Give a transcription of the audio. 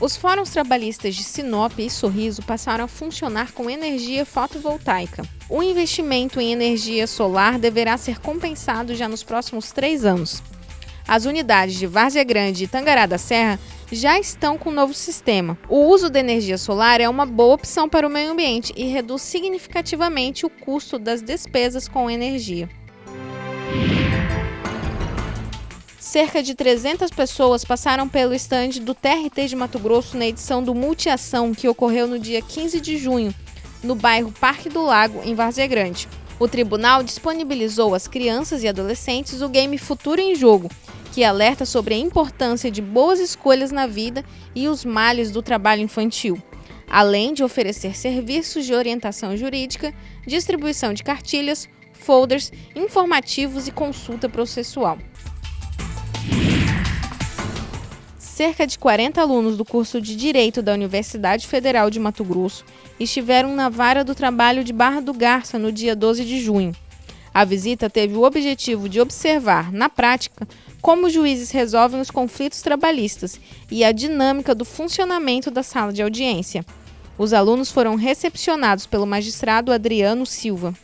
Os fóruns trabalhistas de Sinop e Sorriso passaram a funcionar com energia fotovoltaica. O investimento em energia solar deverá ser compensado já nos próximos três anos. As unidades de Várzea Grande e Tangará da Serra já estão com o novo sistema. O uso da energia solar é uma boa opção para o meio ambiente e reduz significativamente o custo das despesas com energia. Cerca de 300 pessoas passaram pelo estande do TRT de Mato Grosso na edição do Multiação, que ocorreu no dia 15 de junho, no bairro Parque do Lago, em Várzea Grande. O tribunal disponibilizou às crianças e adolescentes o game Futuro em Jogo, que alerta sobre a importância de boas escolhas na vida e os males do trabalho infantil, além de oferecer serviços de orientação jurídica, distribuição de cartilhas, folders, informativos e consulta processual. Cerca de 40 alunos do curso de Direito da Universidade Federal de Mato Grosso estiveram na vara do trabalho de Barra do Garça no dia 12 de junho. A visita teve o objetivo de observar, na prática, como os juízes resolvem os conflitos trabalhistas e a dinâmica do funcionamento da sala de audiência. Os alunos foram recepcionados pelo magistrado Adriano Silva.